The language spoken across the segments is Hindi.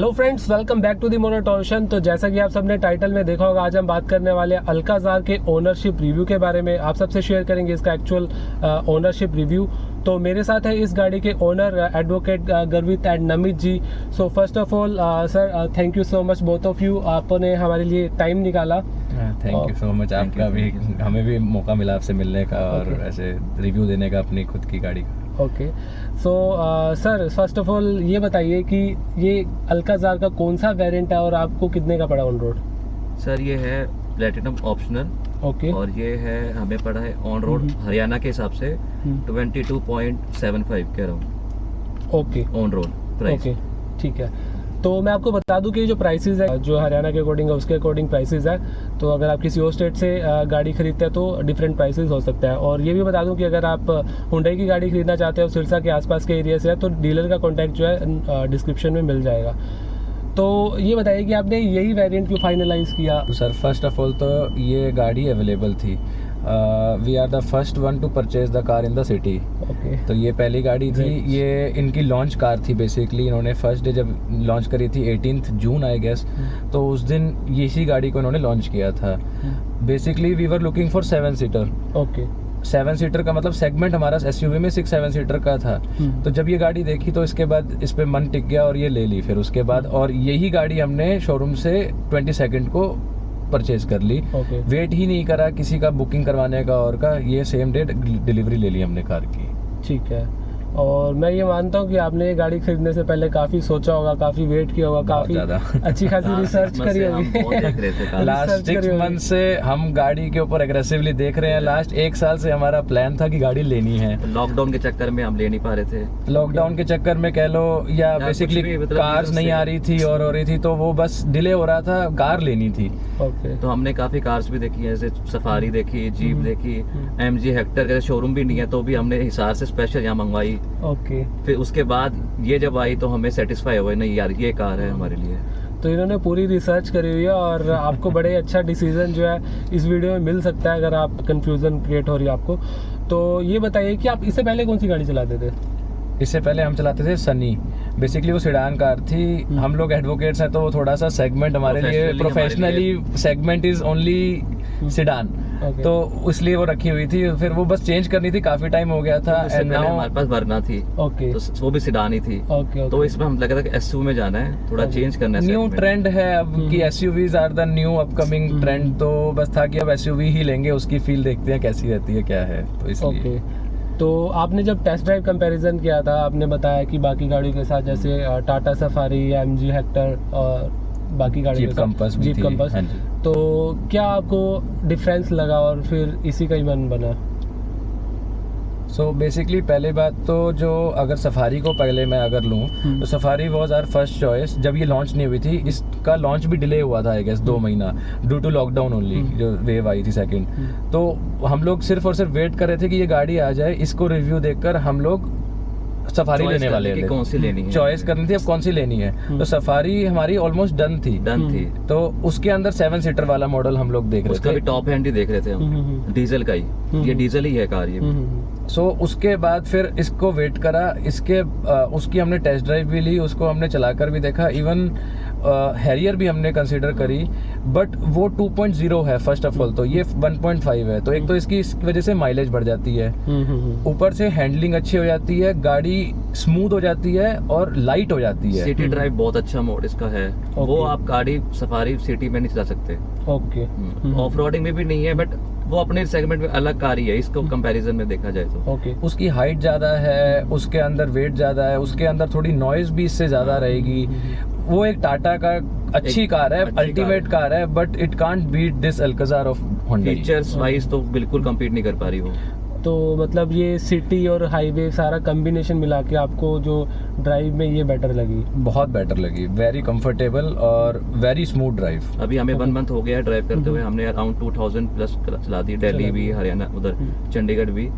Hello friends welcome back to the मोनोटोशन तो जैसा कि आप सबने टाइटल में देखा होगा आज हम बात करने वाले हैं अल्काजार के ओनरशिप रिव्यू के बारे में। आप सबसे शेयर करेंगे इसका एक्चुअल ओनरशिप रिव्यू तो मेरे साथ है इस गाड़ी के owner advocate Garvit and Namit ji. So first of all sir thank you so much both of you आपने हमारे लिए टाइम निकाला। थैंक यू सो मच आपका भी हमें भी मौका मिला आपसे मिलने का और ऐसे रिव्यू देने का अपनी खुद की गाड़ी का। Okay so sir first of all ये बताइए कि ये अल्काजार का कौन सा वेरिएंट है और आपको कितने का पड़ा ऑन रोड सर ये है प्लेटिनम ऑप्शनल ओके और ये है हमें पड़ा है ऑन रोड हम्म। हरियाणा के हिसाब से हम्म। 22.75 कह रहा हूँ. Okay on road price okay ठीक है. तो मैं आपको बता दूँ कि जो प्राइसेस है जो हरियाणा के अकॉर्डिंग है उसके अकॉर्डिंग प्राइसेस है। तो अगर आप किसी और स्टेट से गाड़ी खरीदते हैं तो डिफरेंट प्राइसेस हो सकता है। और ये भी बता दूँ कि अगर आप हुंडई की गाड़ी खरीदना चाहते हो सिरसा के आसपास के एरिया से है तो डीलर का कॉन्टैक्ट जो है डिस्क्रिप्शन में मिल जाएगा। तो ये बताइए कि आपने यही वेरिएंट क्यों फाइनलाइज किया? सर फ़र्स्ट ऑफ़ ऑल तो ये गाड़ी अवेलेबल थी। We are the first one to purchase the car in the city तो ये पहली गाड़ी थी। Right. ये इनकी लॉन्च कार थी बेसिकली इन्होंने फ़र्स्ट डे जब लॉन्च करी थी एटीन जून आई गेस तो उस दिन ये इसी गाड़ी को इन्होंने लॉन्च किया था। Basically we were looking for seven seater okay seven seater का मतलब सेगमेंट हमारा एस में सिक्स सेवन सीटर का था। तो जब ये गाड़ी देखी तो इसके बाद इस पर मन टिक गया और ये ले ली। फिर उसके बाद और यही गाड़ी हमने शोरूम से ट्वेंटी सेकेंड को परचेज कर ली। Okay. वेट ही नहीं करा किसी का बुकिंग करवाने का और का ये सेम डे डिलीवरी ले ली हमने कार की। ठीक है। और मैं ये मानता हूँ कि आपने ये गाड़ी खरीदने से पहले काफ़ी सोचा होगा काफ़ी वेट किया होगा काफ़ी अच्छी खासी रिसर्च करी होगी। कार। लास्ट सिक्स मंथ से हम गाड़ी के ऊपर एग्रेसिवली देख रहे हैं। लास्ट एक साल से हमारा प्लान था कि गाड़ी लेनी है। लॉकडाउन के चक्कर में हम ले नहीं पा रहे थे। लॉकडाउन के चक्कर में कह लो या बेसिकली भी मतलब कार्स नहीं आ रही थी और हो रही थी तो वो बस डिले हो रहा था कार लेनी थी। तो हमने काफ़ी कार्स भी देखी है जैसे सफारी देखी जीप हम्म। देखी। एम जी हेक्टर का शोरूम भी नहीं है तो भी हमने हिसार से स्पेशल यहाँ मंगवाई। ओके फिर उसके बाद ये जब आई तो हमें सेटिस्फाई हुआ नहीं यार ये कार है हमारे लिए। तो इन्होंने पूरी रिसर्च करी हुई है और आपको बड़े अच्छा डिसीज़न जो है इस वीडियो में मिल सकता है अगर आप कंफ्यूजन क्रिएट हो रही है आपको। तो ये बताइए कि आप इससे पहले कौन सी गाड़ी चलाते थे? इससे पहले हम चलाते थे सनी बेसिकली वो सिडान कार थी। हम्म। हम लोग एडवोकेट्स हैं तो वो थोड़ा सा सेगमेंट हमारे लिए professionally segment is only sedan Okay. तो इसलिए वो रखी हुई थी। फिर वो बस चेंज करनी थी। काफ़ी टाइम हो गया था। एंड नाउ हमारे पास वरना थी। ओके तो वो भी सिडान ही थी। ओके तो इसमें हम लगा था कि एसयू में जाना है। थोड़ा चेंज करना है न्यू ट्रेंड है अब। कि SUVs are the new upcoming. Trend तो बस था कि अब एसयूवी ही लेंगे उसकी फील देखते हैं कैसी रहती है क्या है। तो इसलिए। तो आपने जब टेस्ट ड्राइव कंपैरिजन किया था आपने बताया कि बाकी गाड़ियों के साथ जैसे Tata Safari M G Hector और बाकी गाड़ियों के साथ जीप कंपस हाँ तो क्या आपको डिफरेंस लगा और फिर इसी का ही मन बना सो so बेसिकली पहले बात तो जो अगर सफारी को पहले मैं अगर लूँ हम्म। तो Safari was our first choice जब ये लॉन्च नहीं हुई थी इसका लॉन्च भी डिले हुआ था आई गेस दो हम्म। महीना ड्यू टू लॉकडाउन ओनली। जो वेव आई थी सेकंड हम्म। तो हम लोग सिर्फ़ और सिर्फ़ वेट कर रहे थे कि ये गाड़ी आ जाए इसको रिव्यू देखकर हम लोग सफारी लेने वाले थे कौन सी लेनी है? चॉइस करनी थी अब कौन सी लेनी है? हम्म। तो सफारी हमारी ऑलमोस्ट डन थी। डन हम्म। थी तो उसके अंदर सेवन सीटर वाला मॉडल हम लोग देख उसका रहे भी थे टॉप हैंड ही देख रहे थे हम्म, हम। हम्म, डीजल का ही। हम्म। ये डीजल ही है कार ये सो हम्म, हम्म, सो उसके बाद फिर इसको वेट करा। इसके आ, उसकी हमने टेस्ट ड्राइव भी ली उसको हमने चलाकर भी देखा। इवन हैरियर भी हमने कंसिडर करी बट वो 2.0 है फ़र्स्ट ऑफ़ ऑल तो ये 1.5 है। तो एक तो इसकी इस वजह से माइलेज बढ़ जाती है। हम्म, हम्म, हम्म। ऊपर से हैंडलिंग अच्छी हो जाती है गाड़ी स्मूथ हो जाती है और लाइट हो जाती है। सिटी। ड्राइव बहुत अच्छा मोड इसका है। वो आप गाड़ी सफारी सिटी में नहीं चला सकते। ओके। ऑफ़ रोडिंग में भी नहीं है बट वो अपने सेगमेंट में अलग कार ही है इसको कंपैरिजन में देखा जाए तो। Okay okay. उसकी हाइट ज़्यादा है उसके अंदर वेट ज़्यादा है उसके अंदर थोड़ी नॉइज़ भी इससे ज़्यादा रहेगी। वो एक टाटा का अच्छी एक कार है अल्टीमेट कार है। But it can't beat this Alcazar of Honda features wise तो बिल्कुल कम्पीट नहीं कर पा रही वो। तो मतलब ये सिटी और हाईवे सारा कम्बिनेशन मिला के आपको जो ड्राइव में ये बेटर लगी। बहुत बेटर लगी। वेरी कंफर्टेबल और वेरी स्मूथ ड्राइव अभी हमें वन मंथ हो गया ड्राइव करते हुए। हम्म। हमने अराउंड 2000 प्लस चला दी। दिल्ली भी हरियाणा उधर हम्म। चंडीगढ़ भी।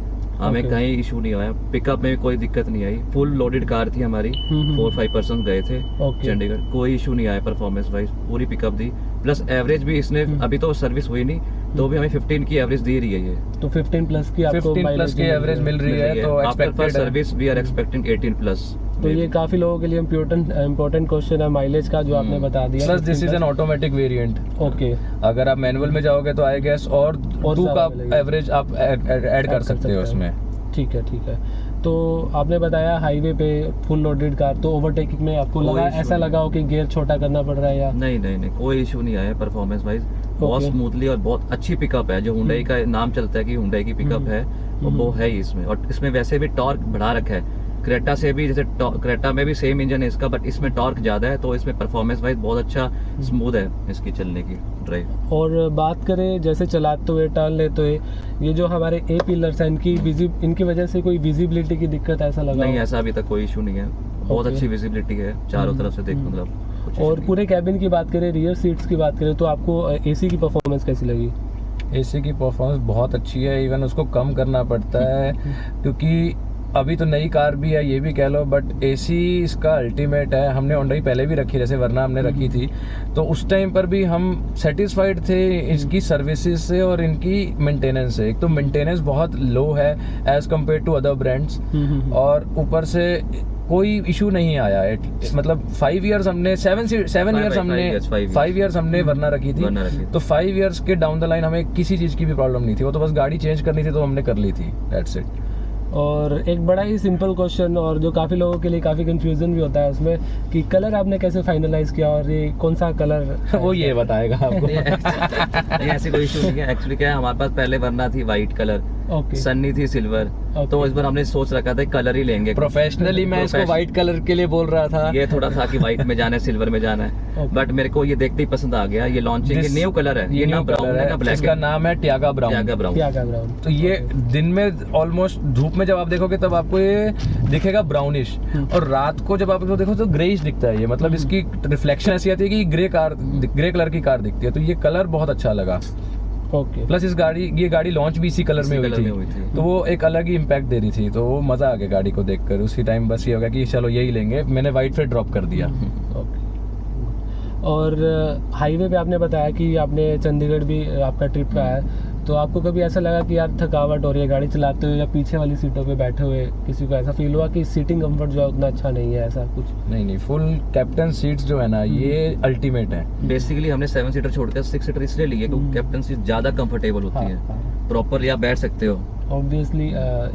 हमें Okay. कहीं इशू नहीं आया। पिकअप में कोई दिक्कत नहीं आई। फुल लोडेड कार थी हमारी। हम्म। फोर फाइव पर्सन गए थे okay. चंडीगढ़। कोई इशू नहीं आया परफॉर्मेंस वाइज पूरी पिकअप दी। प्लस एवरेज भी इसने हम्म। अभी तो सर्विस हुई नहीं तो भी हमें 15 की एवरेज दे रही है ये। तो 15 प्लस की आपको 15 प्लस की एवरेज मिल रही है तो expected service we are expecting 18 plus तो ये काफ़ी लोगों के लिए इम्पोर्टेंट इम्पोर्टेंट क्वेश्चन है माइलेज का जो आपने हम्म। बता दिया। Plus this is an automatic variant okay अगर आप मैनुअल में जाओगे तो आई गेस और और टू का एवरेज आप ऐड कर सकते हो उसमें। ठीक है ठीक है। तो आपने बताया हाईवे पे फुल लोडेड कार तो ओवरटेकिंग में आपको लगा ऐसा लगा हो कि गियर छोटा करना पड़ रहा है या? नहीं नहीं नहीं कोई इशू नहीं आया परफॉर्मेंस वाइज बहुत स्मूथली और बहुत अच्छी पिकअप है। जो हुंडई का नाम चलता है कि हुंडई की पिकअप हम्म। है वो हम्म। है ही इसमें। और इसमें वैसे भी टॉर्क बढ़ा रखा है। क्रेटा से भी जैसे क्रेटा में भी सेम इंजन है इसका बट इसमें टॉर्क ज़्यादा है तो इसमें परफॉर्मेंस वाइज बहुत अच्छा। स्मूथ है इसकी चलने की ड्राइव और बात करें जैसे चलाते हुए टर्न लेते हुए ये जो हमारे ए पिलर्स हैं इनकी विजिब इनकी वजह से कोई विजिबिलिटी की दिक्कत ऐसा लगा नहीं हो? ऐसा अभी तक कोई इशू नहीं है बहुत अच्छी विजिबिलिटी है चारों हम्म, तरफ़ से देख हम्म। मतलब और पूरे कैबिन की बात करें रियर सीट्स की बात करें तो आपको एसी की परफॉर्मेंस कैसी लगी एसी की परफॉर्मेंस बहुत अच्छी है इवन उसको कम करना पड़ता है क्योंकि अभी तो नई कार भी है ये भी कह लो बट एसी इसका अल्टीमेट है। हमने होंडा पहले भी रखी जैसे वरना हमने रखी थी। तो उस टाइम पर भी हम सेटिस्फाइड थे इसकी सर्विसेज़ से और इनकी मेंटेनेंस से। एक तो मेंटेनेंस बहुत लो है as compare to other brands और ऊपर से कोई इशू नहीं आया एट मतलब फाइव इयर्स हमने सेवन सेवन इयर्स हमने. फाइव इयर्स हमने वरना रखी थी। वरना रखी थी। तो फाइव इयर्स के डाउन द लाइन हमें किसी चीज़ की भी प्रॉब्लम नहीं थी। वो तो बस गाड़ी चेंज करनी थी तो हमने कर ली थी। दैट्स इट और एक बड़ा ही सिंपल क्वेश्चन और जो काफ़ी लोगों के लिए काफ़ी कंफ्यूजन भी होता है उसमें कि कलर आपने कैसे फाइनलाइज किया और ये कौन सा कलर वो ये बताएगा आपको। नहीं, नहीं ऐसी कोई इशू नहीं है। एक्चुअली क्या है हमारे पास पहले बनना थी वाइट कलर ओके सन्नी थी सिल्वर। Okay. तो इस बार हमने सोच रखा था कलर ही लेंगे। प्रोफेशनली मैं इसको व्हाइट कलर के लिए बोल रहा था। ये थोड़ा था कि व्हाइट में जाना है सिल्वर में जाना है। बट मेरे को ये देखते ही पसंद आ गया ये लॉन्चिंग न्यू कलर है ये ना ब्राउन है ना ब्लैक इसका नाम है ट्यागा ब्राउन ब्राउन क्या क्या ब्राउन तो ये दिन में ऑलमोस्ट धूप में जब आप देखोगे तब आपको ये दिखेगा ब्राउनिश हम्म। और रात को जब आप इसको देखो तो ग्रेइश दिखता है ये। मतलब हम्म। इसकी रिफ्लेक्शन ऐसी आती है कि ग्रे कार ग्रे कलर की कार दिखती है। तो ये कलर बहुत अच्छा लगा। ओके। प्लस इस गाड़ी ये गाड़ी लॉन्च भी इसी कलर में हुई थी। थी। तो वो एक अलग ही इम्पैक्ट दे रही थी। तो वो मज़ा आ गया गाड़ी को देखकर। उसी टाइम बस ये हो गया कि चलो यही लेंगे। मैंने व्हाइट फिर ड्रॉप कर दिया। ओके और हाईवे पे आपने बताया कि आपने चंडीगढ़ भी आपका ट्रिप का है। तो आपको कभी ऐसा लगा कि यार थकावट हो रही है गाड़ी चलाते हुए या पीछे वाली सीटों पे बैठे हुए किसी को ऐसा फील हुआ कि सीटिंग कंफर्ट जो है उतना अच्छा नहीं है ऐसा कुछ? नहीं नहीं फुल कैप्टन सीट्स जो है ना ये अल्टीमेट है। बेसिकली हमने सेवन सीटर छोड़कर सिक्स सीटर इसलिए लिए क्योंकि हम्म। कैप्टन सीट ज़्यादा कंफर्टेबल होती है हाँ। प्रॉपरली आप बैठ सकते हो। ऑब्वियसली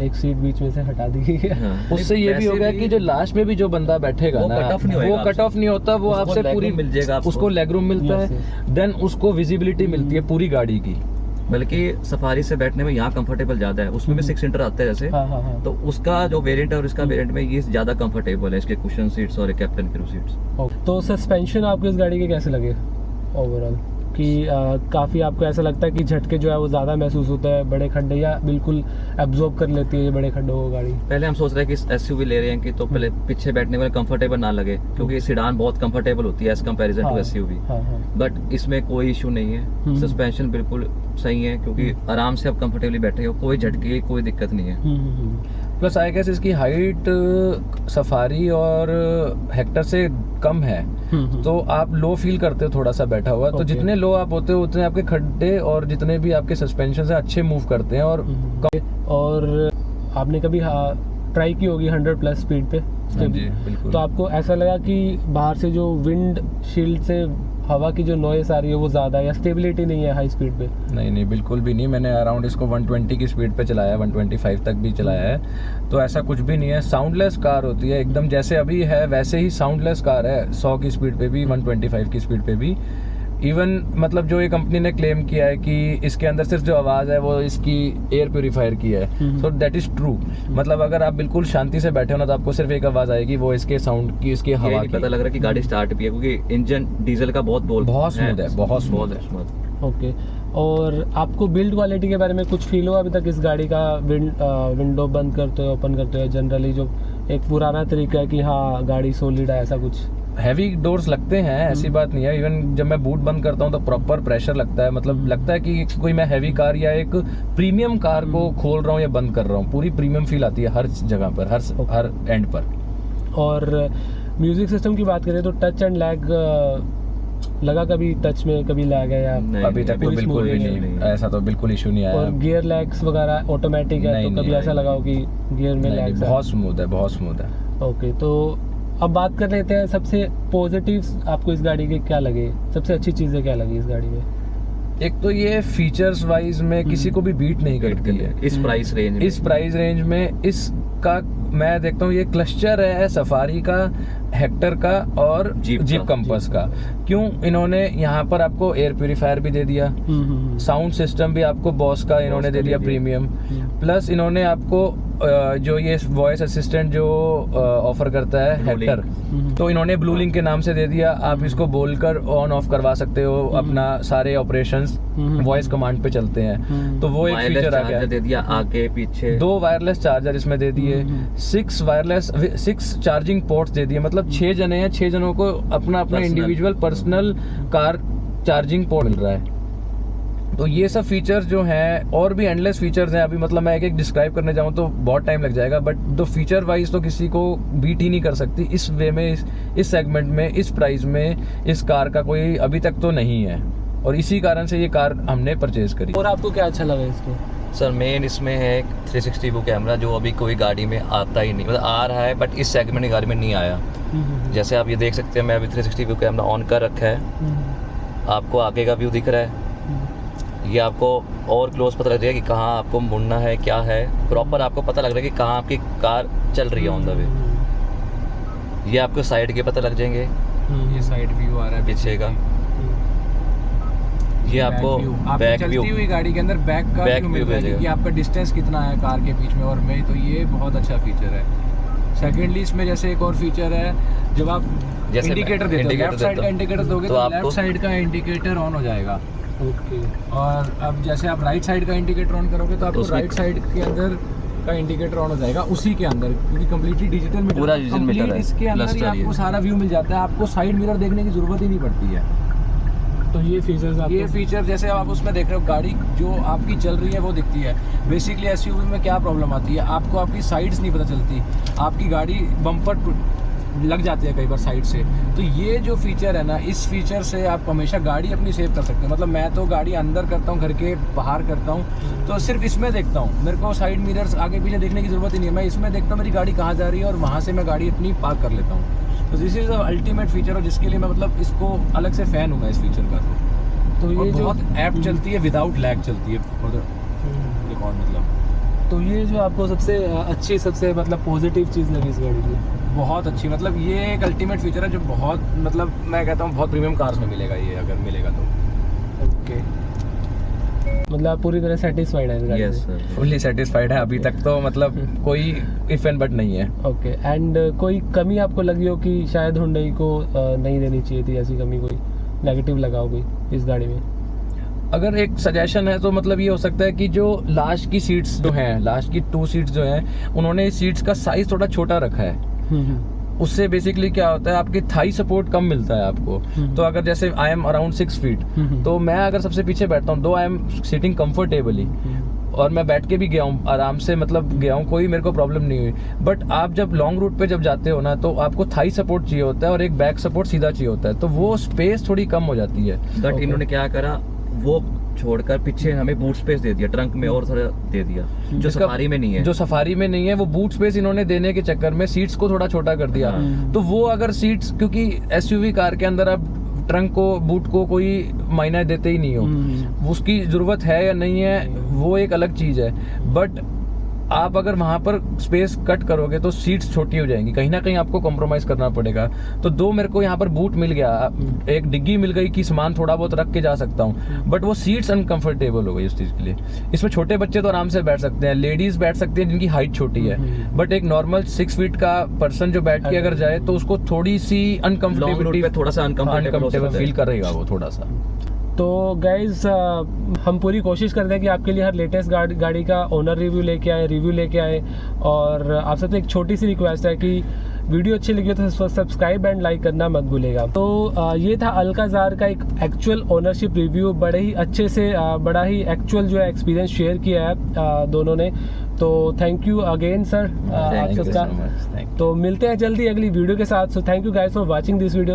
एक सीट बीच में से हटा दी गई है। हाँ। उससे ये भी हो गया कि जो लास्ट में भी जो बंदा बैठेगा वो ना off नहीं वो कट ऑफ़ नहीं होता वो आपसे पूरी मिल जाएगा उसको लेग रूम मिलता है देन उसको विजिबिलिटी मिलती है पूरी गाड़ी की। बल्कि सफारी से बैठने में यहाँ कंफर्टेबल ज़्यादा है। उसमें भी हम्म। सिक्स सीटर आते हैं जैसे। हाँ हाँ हाँ। तो उसका जो वेरिएंट है और इसका हम्म। वेरिएंट में ये ज़्यादा कंफर्टेबल है इसके कुशन सीट्स और कैप्टन क्रू सीट्स तो सस्पेंशन आपको इस गाड़ी के कैसे लगे? ओवरऑल कि काफ़ी आपको ऐसा लगता है कि झटके जो है वो ज़्यादा महसूस होता है बड़े खड्डे या बिल्कुल एब्जॉर्ब कर लेती है ये बड़े खड्डों को गाड़ी? पहले हम सोच रहे हैं कि एसयूवी ले रहे हैं कि तो पहले पीछे बैठने वाले कंफर्टेबल ना लगे क्योंकि सीडान बहुत कंफर्टेबल होती है एज कम्पेरिजन टू एस हाँ बट इसमें कोई इशू नहीं है। हम्म। सस्पेंशन बिल्कुल सही है क्योंकि आराम से आप कंफर्टेबली बैठे हो कोई झटके कोई दिक्कत नहीं है। हम्म, हम्म, हम्म। प्लस आई गेस इसकी हाइट सफारी और हेक्टर से कम है। हम्म, हम्म। तो आप लो फील करते हो थोड़ा सा बैठा हुआ। तो जितने लो आप होते हो उतने आपके खड्डे और जितने भी आपके सस्पेंशन है अच्छे मूव करते हैं और हम्म। और आपने कभी ट्राई की होगी हंड्रेड प्लस स्पीड पे? हाँ तो आपको ऐसा लगा कि बाहर से जो विंड शील्ड से हवा की जो नॉइस आ रही है वो ज़्यादा या स्टेबिलिटी नहीं है हाई स्पीड पे? नहीं नहीं, बिल्कुल भी नहीं। मैंने अराउंड इसको 120 की स्पीड पे चलाया है 125 तक भी चलाया है। तो ऐसा कुछ भी नहीं है। साउंडलेस कार होती है, एकदम जैसे अभी है, वैसे ही साउंडलेस कार है, सौ की स्पीड पे भी वन की स्पीड पे भी। इवन मतलब जो ये कंपनी ने क्लेम किया है कि इसके अंदर सिर्फ़ जो आवाज़ है वो इसकी एयर प्योरीफायर की है। सो दैट इज़ ट्रू मतलब अगर आप बिल्कुल शांति से बैठे हो ना तो आपको सिर्फ़ एक आवाज़ आएगी वो इसके साउंड की इसकी हवा की। पता लग रहा है कि गाड़ी स्टार्ट भी है क्योंकि इंजन डीजल का बहुत बोल बहुत smooth है, बहुत बहुत है। ओके और आपको बिल्ड क्वालिटी के बारे में कुछ फील हुआ अभी तक इस गाड़ी का? विंड विंडो बंद करते हो ओपन करते हो जनरली जो एक पुराना तरीका है कि हाँ गाड़ी सोलिड है ऐसा कुछ? हैवी डोर्स लगते हैं ऐसी हम्म। बात नहीं है इवन जब मैं बूट बंद करता हूँ तो प्रॉपर प्रेशर लगता है मतलब। लगता है कि कोई मैं हैवी कार या एक प्रीमियम कार को हम्म। खोल रहा हूँ या बंद कर रहा हूँ पूरी प्रीमियम फील आती है हर जगह पर हर हर एंड पर और म्यूज़िक सिस्टम की बात करें तो टच एंड लैग लगा कभी टच में कभी लैग है या नहीं, अभी तक तो बिल्कुल भी नहीं नहीं ऐसा तो बिल्कुल इशू नहीं आया और गियर लैग्स वगैरह ऑटोमेटिक है नहीं, तो कभी ऐसा। लगा हो कि गियर में नहीं, बहुत स्मूथ है बहुत स्मूथ है ओके तो अब बात कर लेते हैं सबसे पॉजिटिव आपको इस गाड़ी के क्या लगे? सबसे अच्छी चीज़ें क्या लगी इस गाड़ी में? एक तो ये फीचर्स वाइज में किसी को भी बीट नहीं करती है। इस प्राइस रेंज में। इस प्राइस रेंज में इसका मैं देखता हूँ ये क्लस्टर है सफारी का हेक्टर का और जीप का, कंपस का। क्यों? इन्होंने यहाँ पर आपको एयर प्योरीफायर भी दे दिया। हम्म, हम्म, हम्म। साउंड सिस्टम भी आपको बॉस का इन्होंने दे दिया। प्रीमियम हम्म। प्लस इन्होंने आपको जो ये वॉइस असिस्टेंट जो ऑफ़र करता है हेक्टर हम्म। तो इन्होंने ब्लू लिंक के नाम से दे दिया। आप इसको बोलकर ऑन ऑफ़ करवा सकते हो। अपना सारे ऑपरेशंस हम्म। वॉइस कमांड पे चलते हैं। हम्म। तो वो एक फीचर आ गया। दे दिया आगे पीछे। दो वायरलेस चार्जर इसमें दे दिए। हम्म। Six wireless six charging ports दे दिए। मतलब छह जने हैं छह जनों को अपना अपना individual personal car charging port मिल रहा है। तो ये सब फीचर्स जो हैं और भी एंडलेस फीचर्स हैं अभी मतलब मैं एक एक डिस्क्राइब करने जाऊँ तो बहुत टाइम लग जाएगा बट दो फीचर वाइज तो किसी को बीट ही नहीं कर सकती। इस वे में इस, इस सेगमेंट में इस प्राइस में इस कार का कोई अभी तक तो नहीं है। और इसी कारण से ये कार हमने परचेज करी। और आपको क्या अच्छा लगा इसको? सर मेन इसमें है एक 360 व्यू कैमरा जो अभी कोई गाड़ी में आता ही नहीं। मतलब आ रहा है बट इस सेगमेंट की गाड़ी में नहीं आया। हम्म, जैसे आप ये देख सकते हैं मैं अभी 360 व्यू कैमरा ऑन कर रखा है। हम्म, आपको आगे का व्यू दिख रहा है। ये आपको और क्लोज पता लग जाएगा कि कहाँ आपको मुड़ना है क्या है। प्रॉपर आपको पता लग रहा है कि कहाँ आपकी कार चल रही है ऑन द वे ये आपको साइड के पता लग जाएँगे। हम्म, ये साइड व्यू आ रहा है पीछे का। ये आपको आप बैक चलती व्यू हुई गाड़ी के अंदर बैक का Back व्यू। कि आपका डिस्टेंस कितना है कार के बीच में और में तो ये बहुत अच्छा फीचर है। सेकेंडली इसमें जैसे एक और फीचर है जब आप इंडिकेटर देते हो लेफ़्ट साइड का इंडिकेटर दोगे तो तो आपको- लेफ़्ट साइड का इंडिकेटर ऑन हो जाएगा। ओके और अब जैसे आप राइट साइड का इंडिकेटर ऑन करोगे तो आपको राइट साइड के अंदर का इंडिकेटर ऑन हो जाएगा उसी के अंदर क्योंकि कम्प्लीटली डिजिटल मीटर पूरा मीटर है, इसके अंदर ही आपको सारा व्यू मिल जाता है आपको साइड मिरर देखने की ज़रूरत ही नहीं पड़ती है। तो ये फीचर्स ये फीचर जैसे आप उसमें देख रहे हो गाड़ी जो आपकी चल रही है वो दिखती है। बेसिकली एस में क्या प्रॉब्लम आती है आपको आपकी साइड्स नहीं पता चलती। आपकी गाड़ी बम्पर लग जाती है कई बार साइड से। तो ये जो फीचर है ना इस फीचर से आप हमेशा गाड़ी अपनी सेव कर सकते हैं। मतलब मैं तो गाड़ी अंदर करता हूँ घर के बाहर करता हूँ तो सिर्फ़ इसमें देखता हूँ। मेरे को साइड मिरर्स आगे पीछे देखने की ज़रूरत ही नहीं है। मैं इसमें देखता हूँ मेरी गाड़ी कहाँ जा रही है और वहाँ से मैं गाड़ी अपनी पार्क कर लेता हूँ। तो दिस इज़ अल्टीमेट फीचर और जिसके लिए मैं मतलब इसको अलग से फ़ैन हूँ मैं इस फीचर का। तो ये जो बहुत ऐप हम्म, चलती है विदाउट लैग चलती है हम्म। मतलब। तो ये जो आपको सबसे अच्छी सबसे मतलब पॉजिटिव चीज़ लगी इस गाड़ी की? बहुत अच्छी मतलब ये एक अल्टीमेट फीचर है जो बहुत मतलब मैं कहता हूँ बहुत प्रीमियम कार्स में मिलेगा ये अगर मिलेगा तो। ओके मतलब आप पूरी तरह सेटिस्फाइड है यस फुल्ली सेटिस्फाइड है। अभी तक तो मतलब कोई इफ़ एंड बट नहीं है। ओके एंड कोई कमी आपको लगी हो कि शायद हुंडई को अ, नहीं देनी चाहिए थी ऐसी कमी कोई? नेगेटिव लगा हो कोई इस गाड़ी में? अगर एक सजेशन है तो मतलब ये हो सकता है कि जो लास्ट की सीट्स जो हैं लास्ट की टू सीट्स जो हैं उन्होंने सीट्स का साइज़ थोड़ा छोटा रखा है। उससे बेसिकली क्या होता है आपकी थाई सपोर्ट कम मिलता है आपको। हम्म। तो अगर जैसे I am around six feet हम्म, तो मैं अगर सबसे पीछे बैठता हूँ दो आई एम सिटिंग कंफर्टेबली हम्म, और मैं बैठ के भी गया हूँ आराम से मतलब गया हूँ कोई मेरे को प्रॉब्लम नहीं हुई। बट आप जब लॉन्ग रूट पे जब जाते हो ना तो आपको थाई सपोर्ट चाहिए होता है और एक बैक सपोर्ट सीधा चाहिए होता है। तो वो स्पेस थोड़ी कम हो जाती है। But Okay. इन्होंने क्या करा वो छोड़कर पीछे हमें बूट स्पेस दे दिया ट्रंक में और थोड़ा दे दिया जो सफारी में नहीं है। जो सफारी में नहीं है वो बूट स्पेस इन्होंने देने के चक्कर में सीट्स को थोड़ा छोटा कर दिया। हाँ। तो वो अगर सीट्स क्योंकि एसयूवी कार के अंदर आप ट्रंक को बूट को कोई मायना देते ही नहीं हो। हम्म, उसकी ज़रूरत है या नहीं है वो एक अलग चीज़ है। बट आप अगर वहाँ पर स्पेस कट करोगे तो सीट्स छोटी हो जाएँगी। कहीं ना कहीं आपको कॉम्प्रोमाइज़ करना पड़ेगा। तो दो मेरे को यहाँ पर बूट मिल गया। हम्म। एक डिग्गी मिल गई कि सामान थोड़ा बहुत रख के जा सकता हूँ। बट वो सीट्स अनकंफर्टेबल हो गई उस चीज़ के लिए। इसमें छोटे बच्चे तो आराम से बैठ सकते हैं। लेडीज़ बैठ सकती हैं जिनकी हाइट छोटी है। हम्म। बट एक नॉर्मल सिक्स फीट का पर्सन जो बैठ के अगर जाए तो उसको थोड़ी सी लॉन्ग रूट अनकंफर्टेबिलिटी पे थोड़ा सा अनकंफर्टेबल अनकंफर्टेबल फील करेगा वो थोड़ा सा। तो गाइज़ हम पूरी कोशिश करते हैं कि आपके लिए हर लेटेस्ट गाड़ी गाड़ी का ओनर रिव्यू लेके आए रिव्यू लेके आए। और आप सबसे एक छोटी सी रिक्वेस्ट है कि वीडियो अच्छी लगी हो तो सब्सक्राइब एंड लाइक करना मत भूलेगा। तो ये था अलकाजार का एक एक्चुअल ओनरशिप रिव्यू बड़े ही अच्छे से बड़ा ही एक्चुअल जो है एक्सपीरियंस शेयर किया है दोनों ने। तो थैंक यू अगेन सर आप सबका. तो मिलते हैं जल्दी अगली वीडियो के साथ। So thank you guys for watching this video